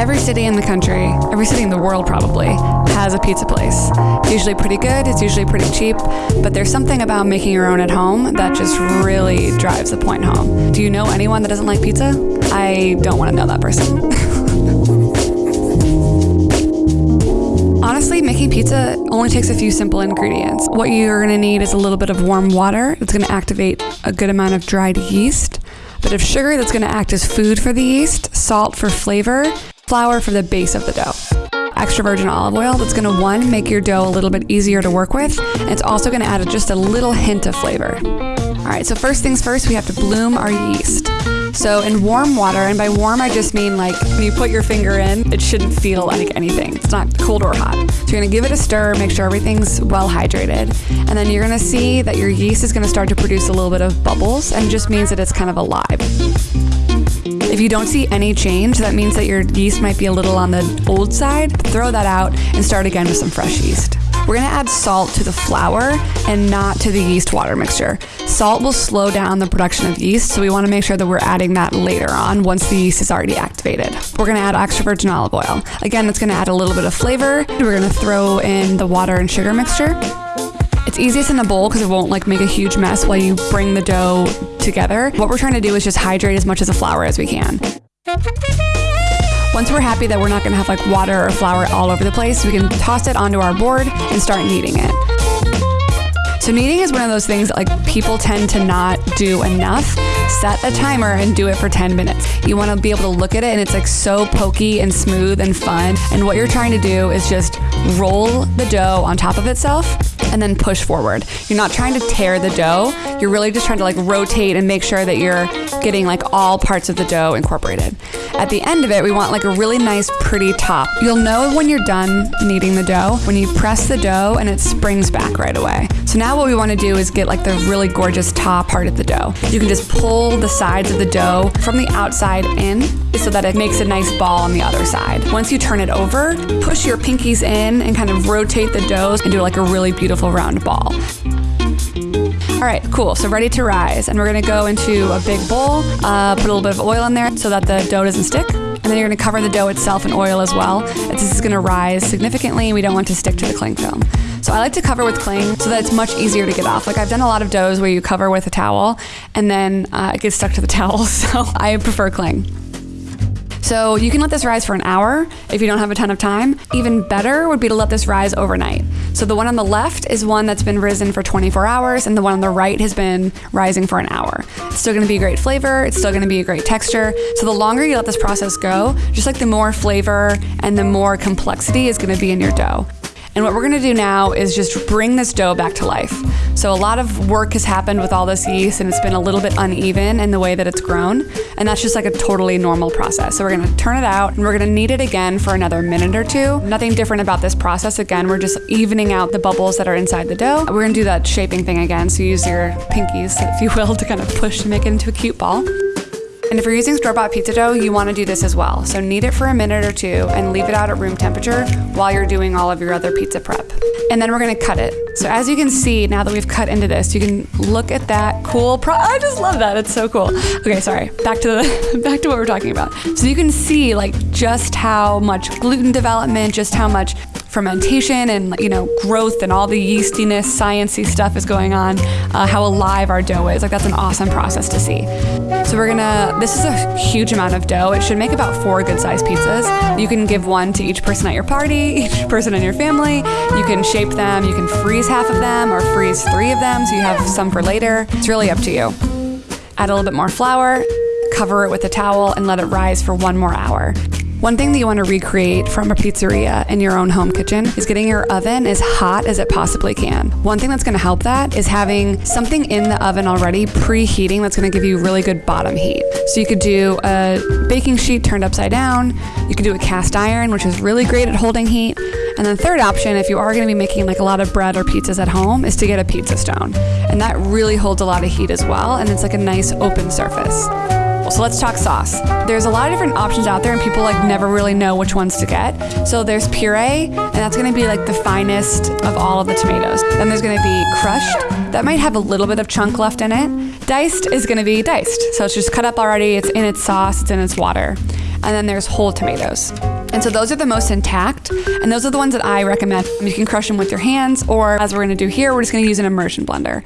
Every city in the country, every city in the world probably, has a pizza place. It's usually pretty good, it's usually pretty cheap, but there's something about making your own at home that just really drives the point home. Do you know anyone that doesn't like pizza? I don't want to know that person. Honestly, making pizza only takes a few simple ingredients. What you're gonna need is a little bit of warm water. It's gonna activate a good amount of dried yeast, a bit of sugar that's gonna act as food for the yeast, salt for flavor, flour for the base of the dough. Extra virgin olive oil that's gonna one, make your dough a little bit easier to work with, and it's also gonna add just a little hint of flavor. All right, so first things first, we have to bloom our yeast. So in warm water, and by warm I just mean like when you put your finger in, it shouldn't feel like anything. It's not cold or hot. So you're gonna give it a stir, make sure everything's well hydrated, and then you're gonna see that your yeast is gonna start to produce a little bit of bubbles, and just means that it's kind of alive. If you don't see any change, that means that your yeast might be a little on the old side. Throw that out and start again with some fresh yeast. We're gonna add salt to the flour and not to the yeast water mixture. Salt will slow down the production of yeast, so we wanna make sure that we're adding that later on once the yeast is already activated. We're gonna add extra virgin olive oil. Again, it's gonna add a little bit of flavor. We're gonna throw in the water and sugar mixture. It's easiest in a bowl because it won't like make a huge mess while you bring the dough together. What we're trying to do is just hydrate as much of the flour as we can. Once we're happy that we're not gonna have like water or flour all over the place, we can toss it onto our board and start kneading it. So kneading is one of those things that like people tend to not do enough. Set a timer and do it for 10 minutes. You want to be able to look at it and it's like so pokey and smooth and fun. And what you're trying to do is just roll the dough on top of itself and then push forward. You're not trying to tear the dough. You're really just trying to like rotate and make sure that you're getting like all parts of the dough incorporated. At the end of it, we want like a really nice, pretty top. You'll know when you're done kneading the dough when you press the dough and it springs back right away. So now what we want to do is get like the really gorgeous top part of the dough. You can just pull the sides of the dough from the outside in so that it makes a nice ball on the other side. Once you turn it over, push your pinkies in and kind of rotate the dough and do like a really beautiful round ball. All right, cool. So ready to rise. And we're gonna go into a big bowl, uh, put a little bit of oil in there so that the dough doesn't stick. And then you're gonna cover the dough itself in oil as well. This is gonna rise significantly. And we don't want to stick to the cling film. So I like to cover with cling so that it's much easier to get off. Like I've done a lot of doughs where you cover with a towel and then uh, it gets stuck to the towel. So I prefer cling. So you can let this rise for an hour if you don't have a ton of time. Even better would be to let this rise overnight. So the one on the left is one that's been risen for 24 hours, and the one on the right has been rising for an hour. It's still gonna be a great flavor, it's still gonna be a great texture. So the longer you let this process go, just like the more flavor and the more complexity is gonna be in your dough. And what we're gonna do now is just bring this dough back to life. So a lot of work has happened with all this yeast and it's been a little bit uneven in the way that it's grown. And that's just like a totally normal process. So we're gonna turn it out and we're gonna knead it again for another minute or two. Nothing different about this process. Again, we're just evening out the bubbles that are inside the dough. We're gonna do that shaping thing again. So use your pinkies, if you will, to kind of push to make it into a cute ball. And if you're using store-bought pizza dough, you wanna do this as well. So knead it for a minute or two and leave it out at room temperature while you're doing all of your other pizza prep. And then we're gonna cut it. So as you can see, now that we've cut into this, you can look at that cool pro- I just love that, it's so cool. Okay, sorry, back to the back to what we're talking about. So you can see like just how much gluten development, just how much fermentation and you know growth and all the yeastiness, sciency stuff is going on. Uh, how alive our dough is. Like that's an awesome process to see. So we're gonna. This is a huge amount of dough. It should make about four good-sized pizzas. You can give one to each person at your party, each person in your family. You can shape them. You can freeze half of them or freeze three of them so you have some for later. It's really up to you. Add a little bit more flour, cover it with a towel, and let it rise for one more hour. One thing that you want to recreate from a pizzeria in your own home kitchen is getting your oven as hot as it possibly can. One thing that's going to help that is having something in the oven already preheating that's going to give you really good bottom heat. So you could do a baking sheet turned upside down, you could do a cast iron, which is really great at holding heat. And then third option, if you are going to be making like a lot of bread or pizzas at home, is to get a pizza stone. And that really holds a lot of heat as well, and it's like a nice open surface. So let's talk sauce. There's a lot of different options out there and people like never really know which ones to get. So there's puree and that's gonna be like the finest of all of the tomatoes. Then there's gonna be crushed. That might have a little bit of chunk left in it. Diced is gonna be diced. So it's just cut up already, it's in its sauce, it's in its water. And then there's whole tomatoes. And so those are the most intact, and those are the ones that I recommend. You can crush them with your hands, or as we're gonna do here, we're just gonna use an immersion blender.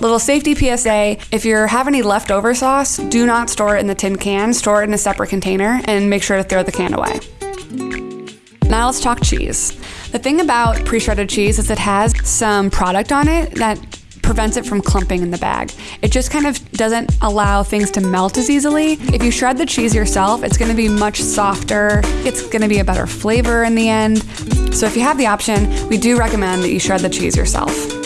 Little safety PSA if you have any leftover sauce, do not store it in the tin can, store it in a separate container, and make sure to throw the can away. Now let's talk cheese. The thing about pre shredded cheese is it has some product on it that prevents it from clumping in the bag. It just kind of doesn't allow things to melt as easily. If you shred the cheese yourself, it's gonna be much softer. It's gonna be a better flavor in the end. So if you have the option, we do recommend that you shred the cheese yourself.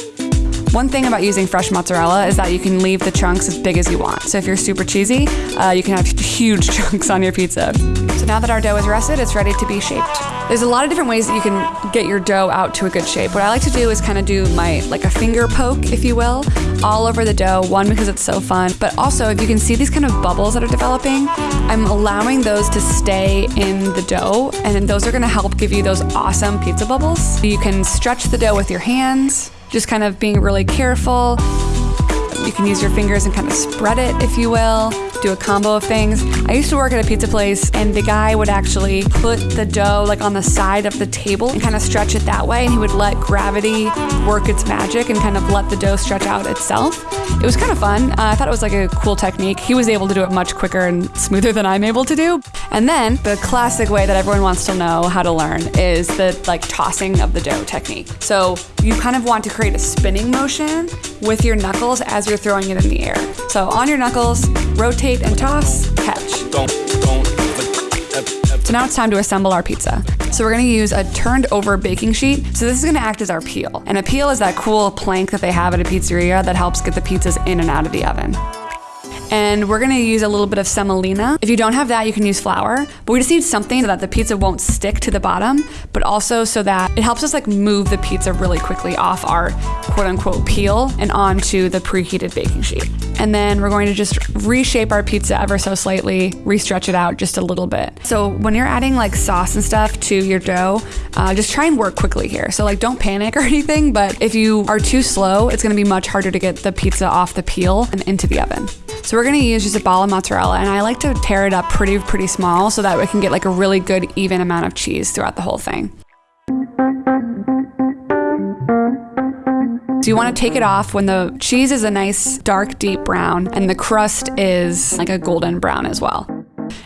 One thing about using fresh mozzarella is that you can leave the chunks as big as you want. So if you're super cheesy, uh, you can have huge chunks on your pizza. So now that our dough is rested, it's ready to be shaped. There's a lot of different ways that you can get your dough out to a good shape. What I like to do is kind of do my, like a finger poke, if you will, all over the dough. One, because it's so fun, but also if you can see these kind of bubbles that are developing, I'm allowing those to stay in the dough, and those are gonna help give you those awesome pizza bubbles. You can stretch the dough with your hands, just kind of being really careful. You can use your fingers and kind of spread it, if you will, do a combo of things. I used to work at a pizza place, and the guy would actually put the dough like on the side of the table and kind of stretch it that way, and he would let gravity work its magic and kind of let the dough stretch out itself. It was kind of fun. Uh, I thought it was like a cool technique. He was able to do it much quicker and smoother than I'm able to do. And then the classic way that everyone wants to know how to learn is the like tossing of the dough technique. So you kind of want to create a spinning motion with your knuckles as you're throwing it in the air. So on your knuckles, rotate and toss, catch. So now it's time to assemble our pizza. So we're gonna use a turned over baking sheet. So this is gonna act as our peel. And a peel is that cool plank that they have at a pizzeria that helps get the pizzas in and out of the oven and we're gonna use a little bit of semolina. If you don't have that, you can use flour, but we just need something so that the pizza won't stick to the bottom, but also so that it helps us like move the pizza really quickly off our quote unquote peel and onto the preheated baking sheet. And then we're going to just reshape our pizza ever so slightly, restretch it out just a little bit. So when you're adding like sauce and stuff to your dough, uh, just try and work quickly here. So like don't panic or anything, but if you are too slow, it's gonna be much harder to get the pizza off the peel and into the oven. So we're gonna use just a ball of mozzarella and I like to tear it up pretty, pretty small so that we can get like a really good even amount of cheese throughout the whole thing. So you want to take it off when the cheese is a nice dark deep brown and the crust is like a golden brown as well.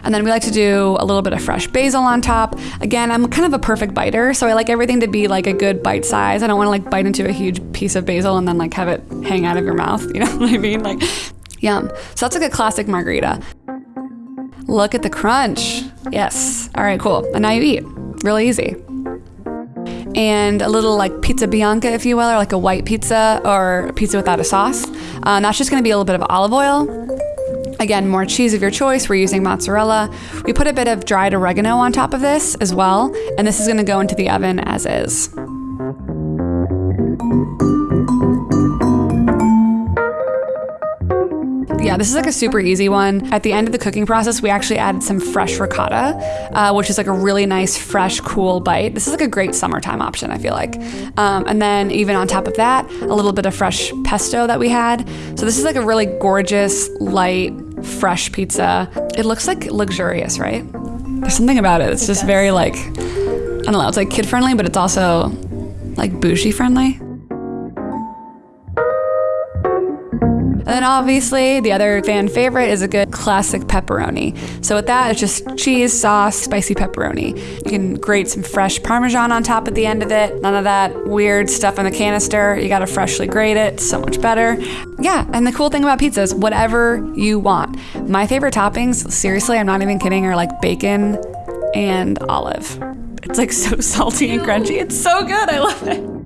And then we like to do a little bit of fresh basil on top. Again, I'm kind of a perfect biter, so I like everything to be like a good bite size. I don't want to like bite into a huge piece of basil and then like have it hang out of your mouth. You know what I mean? Like, yum. So that's like a classic margherita. Look at the crunch. Yes. All right, cool. And now you eat. Really easy and a little like pizza bianca, if you will, or like a white pizza or pizza without a sauce. Um, that's just gonna be a little bit of olive oil. Again, more cheese of your choice. We're using mozzarella. We put a bit of dried oregano on top of this as well, and this is gonna go into the oven as is. This is like a super easy one. At the end of the cooking process, we actually added some fresh ricotta, uh, which is like a really nice, fresh, cool bite. This is like a great summertime option, I feel like. Um, and then even on top of that, a little bit of fresh pesto that we had. So this is like a really gorgeous, light, fresh pizza. It looks like luxurious, right? There's something about it. It's just very like, I don't know, it's like kid friendly, but it's also like bougie friendly. And then obviously the other fan favorite is a good classic pepperoni. So with that, it's just cheese, sauce, spicy pepperoni. You can grate some fresh Parmesan on top at the end of it. None of that weird stuff in the canister. You gotta freshly grate it, so much better. Yeah, and the cool thing about pizza is whatever you want. My favorite toppings, seriously, I'm not even kidding, are like bacon and olive. It's like so salty and crunchy. It's so good. I love it.